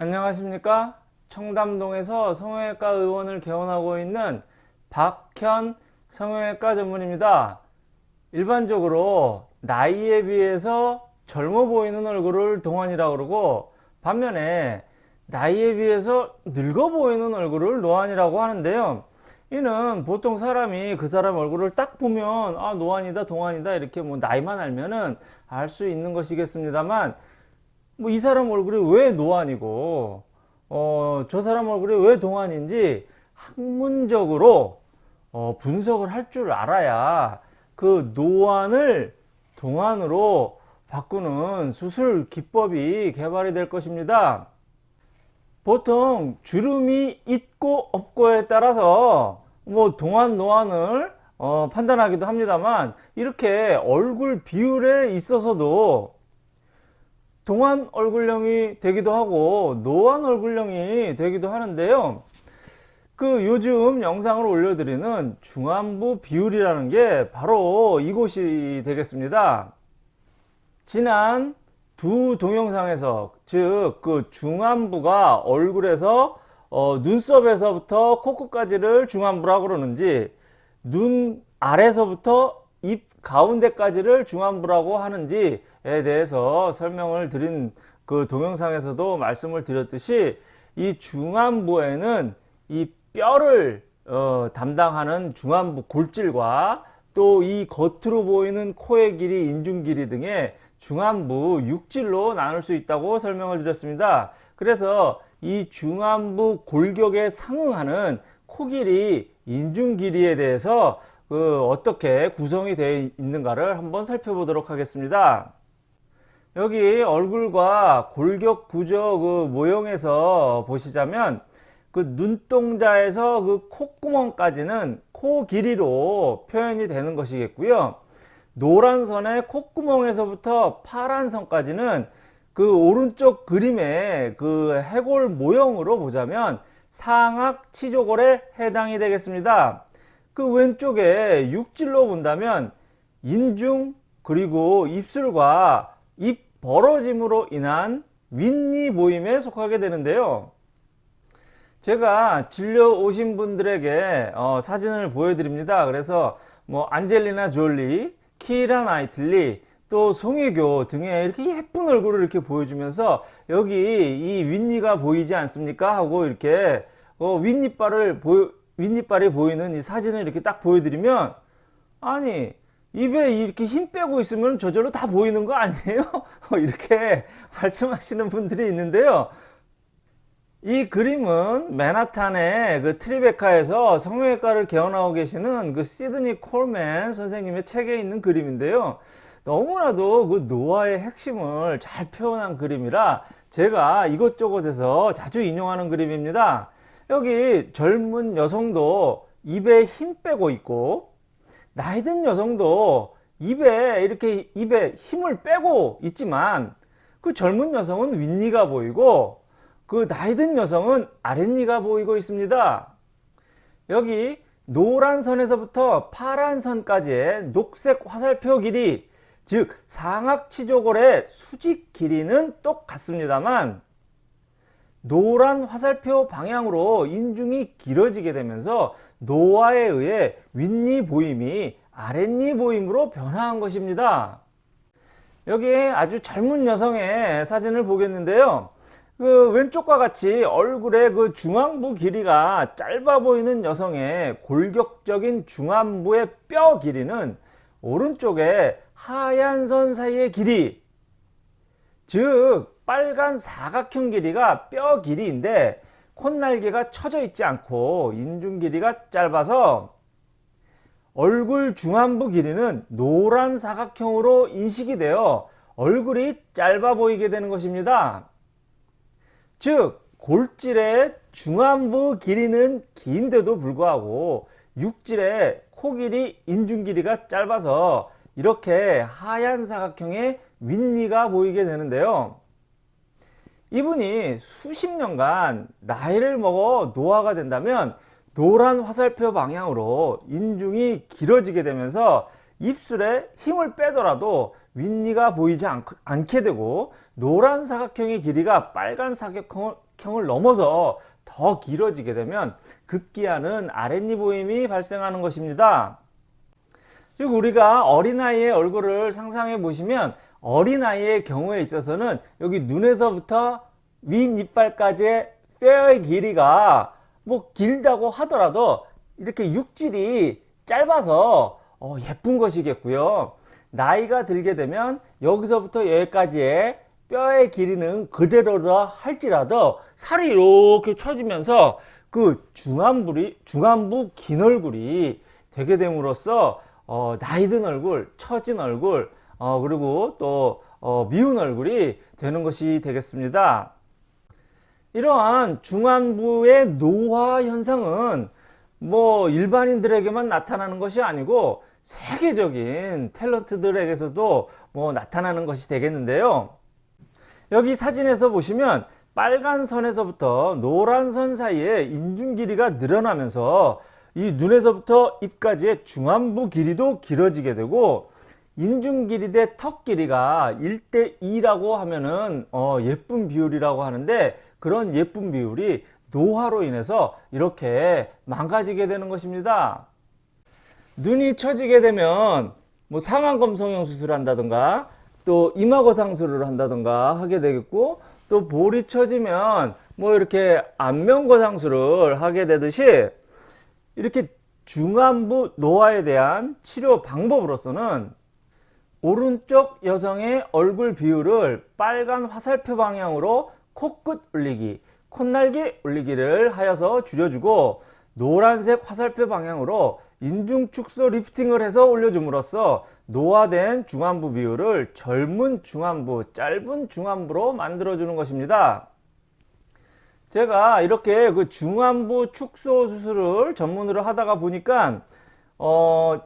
안녕하십니까? 청담동에서 성형외과 의원을 개원하고 있는 박현 성형외과 전문입니다. 일반적으로 나이에 비해서 젊어 보이는 얼굴을 동안이라고 그러고 반면에 나이에 비해서 늙어 보이는 얼굴을 노안이라고 하는데요. 이는 보통 사람이 그 사람 얼굴을 딱 보면 아 노안이다 동안이다 이렇게 뭐 나이만 알면은 알 수 있는 것이겠습니다만 뭐 이 사람 얼굴이 왜 노안이고 어, 저 사람 얼굴이 왜 동안인지 학문적으로 어, 분석을 할 줄 알아야 그 노안을 동안으로 바꾸는 수술 기법이 개발이 될 것입니다. 보통 주름이 있고 없고에 따라서 뭐 동안 노안을 어, 판단하기도 합니다만 이렇게 얼굴 비율에 있어서도 동안 얼굴형이 되기도 하고 노안 얼굴형이 되기도 하는데요. 그 요즘 영상을 올려드리는 중안부 비율이라는 게 바로 이곳이 되겠습니다. 지난 두 동영상에서 즉 그 중안부가 얼굴에서 어, 눈썹에서부터 코끝까지를 중안부라고 그러는지 눈 아래서부터 입 가운데까지를 중안부라고 하는지에 대해서 설명을 드린 그 동영상에서도 말씀을 드렸듯이 이 중안부에는 이 뼈를 어, 담당하는 중안부 골질과 또 이 겉으로 보이는 코의 길이 인중 길이 등의 중안부 육질로 나눌 수 있다고 설명을 드렸습니다. 그래서 이 중안부 골격에 상응하는 코 길이 인중 길이에 대해서 그 어떻게 구성이 되어 있는가를 한번 살펴보도록 하겠습니다. 여기 얼굴과 골격 구조 그 모형에서 보시자면 그 눈동자에서 그 콧구멍까지는 코 길이로 표현이 되는 것이겠고요. 노란 선의 콧구멍에서부터 파란 선까지는 그 오른쪽 그림의 그 해골 모형으로 보자면 상악 치조골에 해당이 되겠습니다. 그 왼쪽에 육질로 본다면 인중 그리고 입술과 입 벌어짐으로 인한 윗니 모임에 속하게 되는데요. 제가 진료 오신 분들에게 어, 사진을 보여드립니다. 그래서 뭐 안젤리나 졸리 키라 나이틀리 또 송혜교 등의 이렇게 예쁜 얼굴을 이렇게 보여주면서 여기 이 윗니가 보이지 않습니까? 하고 이렇게 어, 윗니빨을 보여 윗니빨이 보이는 이 사진을 이렇게 딱 보여드리면 아니 입에 이렇게 힘 빼고 있으면 저절로 다 보이는 거 아니에요? 이렇게 말씀하시는 분들이 있는데요. 이 그림은 맨하탄의 그 트리베카에서 성형외과를 개원하고 계시는 그 시드니 콜맨 선생님의 책에 있는 그림인데요. 너무나도 그 노화의 핵심을 잘 표현한 그림이라 제가 이것저것에서 자주 인용하는 그림입니다. 여기 젊은 여성도 입에 힘 빼고 있고 나이 든 여성도 입에 이렇게 입에 힘을 빼고 있지만 그 젊은 여성은 윗니가 보이고 그 나이 든 여성은 아랫니가 보이고 있습니다. 여기 노란 선에서부터 파란 선까지의 녹색 화살표 길이 즉 상악치조골의 수직 길이는 똑같습니다만 노란 화살표 방향으로 인중이 길어지게 되면서 노화에 의해 윗니 보임이 아랫니 보임으로 변화한 것입니다. 여기에 아주 젊은 여성의 사진을 보겠는데요. 그 왼쪽과 같이 얼굴의 그 중안부 길이가 짧아 보이는 여성의 골격적인 중안부의 뼈 길이는 오른쪽에 하얀 선 사이의 길이 즉 빨간 사각형 길이가 뼈 길이인데 콧날개가 쳐져 있지 않고 인중 길이가 짧아서 얼굴 중안부 길이는 노란 사각형으로 인식이 되어 얼굴이 짧아 보이게 되는 것입니다. 즉 골질의 중안부 길이는 긴데도 불구하고 육질의 코 길이 인중 길이가 짧아서 이렇게 하얀 사각형의 윗니가 보이게 되는데요. 이분이 수십 년간 나이를 먹어 노화가 된다면 노란 화살표 방향으로 인중이 길어지게 되면서 입술에 힘을 빼더라도 윗니가 보이지 않, 않게 되고 노란 사각형의 길이가 빨간 사각형을 넘어서 더 길어지게 되면 급기야는 아랫니 보임이 발생하는 것입니다. 즉 우리가 어린아이의 얼굴을 상상해 보시면 어린아이의 경우에 있어서는 여기 눈에서부터 윗이빨까지의 뼈의 길이가 뭐 길다고 하더라도 이렇게 육질이 짧아서 어, 예쁜 것이겠고요. 나이가 들게 되면 여기서부터 여기까지의 뼈의 길이는 그대로다 할지라도 살이 이렇게 처지면서 그 중안부리, 중안부 긴 얼굴이 되게 됨으로써 어, 나이 든 얼굴, 처진 얼굴, 어, 그리고 또 어, 미운 얼굴이 되는 것이 되겠습니다. 이러한 중안부의 노화 현상은 뭐 일반인들에게만 나타나는 것이 아니고 세계적인 탤런트들에게서도 뭐 나타나는 것이 되겠는데요. 여기 사진에서 보시면 빨간 선에서부터 노란 선 사이에 인중 길이가 늘어나면서 이 눈에서부터 입까지의 중안부 길이도 길어지게 되고 인중 길이 대 턱 길이가 1대2라고 하면은 어 예쁜 비율이라고 하는데 그런 예쁜 비율이 노화로 인해서 이렇게 망가지게 되는 것입니다. 눈이 처지게 되면 뭐 상안검 성형 수술을 한다든가 또 이마거 상술을 한다든가 하게 되겠고 또 볼이 처지면 뭐 이렇게 안면거 상술을 하게 되듯이 이렇게 중안부 노화에 대한 치료 방법으로서는 오른쪽 여성의 얼굴 비율을 빨간 화살표 방향으로 코끝 올리기, 콧날개 올리기를 하여서 줄여주고 노란색 화살표 방향으로 인중 축소 리프팅을 해서 올려줌으로써 노화된 중안부 비율을 젊은 중안부, 짧은 중안부로 만들어주는 것입니다. 제가 이렇게 그 중안부 축소 수술을 전문으로 하다가 보니까 어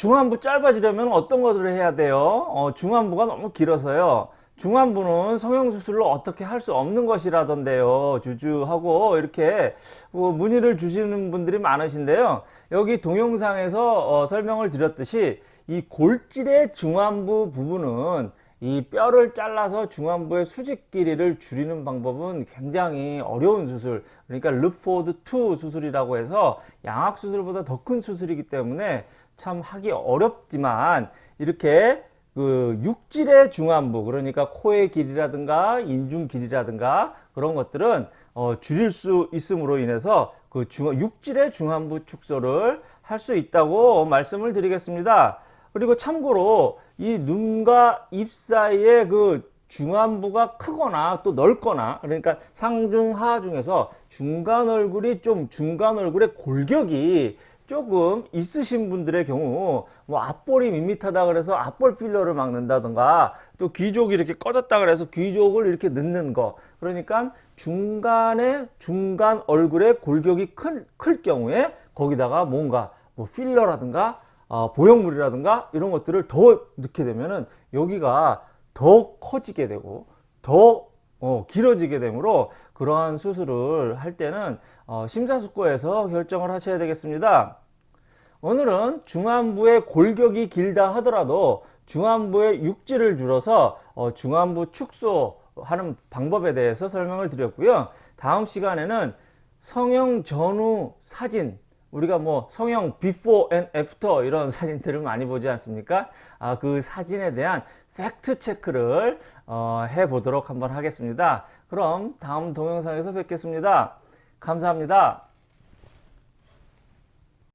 중안부 짧아지려면 어떤 것들을 해야 돼요? 어 중안부가 너무 길어서요. 중안부는 성형수술로 어떻게 할 수 없는 것이라던데요 주주하고 이렇게 뭐 문의를 주시는 분들이 많으신데요 여기 동영상에서 어 설명을 드렸듯이 이 골질의 중안부 부분은 이 뼈를 잘라서 중안부의 수직 길이를 줄이는 방법은 굉장히 어려운 수술 그러니까 르포드 2 수술이라고 해서 양악 수술보다 더 큰 수술이기 때문에 참 하기 어렵지만 이렇게 그 육질의 중안부 그러니까 코의 길이라든가 인중 길이라든가 그런 것들은 어, 줄일 수 있음으로 인해서 그 중, 육질의 중안부 축소를 할 수 있다고 말씀을 드리겠습니다. 그리고 참고로 이 눈과 입 사이에 그 중안부가 크거나 또 넓거나 그러니까 상중하 중에서 중간 얼굴이 좀 중간 얼굴의 골격이 조금 있으신 분들의 경우 뭐 앞볼이 밋밋하다 그래서 앞볼 필러를 막는다던가 또 귀족이 이렇게 꺼졌다 그래서 귀족을 이렇게 넣는 거. 그러니까 중간에 중간 얼굴에 골격이 클, 클 경우에 거기다가 뭔가 뭐 필러라든가 어, 보형물이라든가 이런 것들을 더 넣게 되면은 여기가 더 커지게 되고 더 어, 길어지게 되므로 그러한 수술을 할 때는 어, 심사숙고해서 결정을 하셔야 되겠습니다. 오늘은 중안부의 골격이 길다 하더라도 중안부의 육질을 줄여서 어, 중안부 축소하는 방법에 대해서 설명을 드렸고요. 다음 시간에는 성형 전후 사진 우리가 뭐 성형 before and after 이런 사진들을 많이 보지 않습니까? 아, 그 사진에 대한 팩트 체크를 어, 해 보도록 한번 하겠습니다. 그럼 다음 동영상에서 뵙겠습니다. 감사합니다.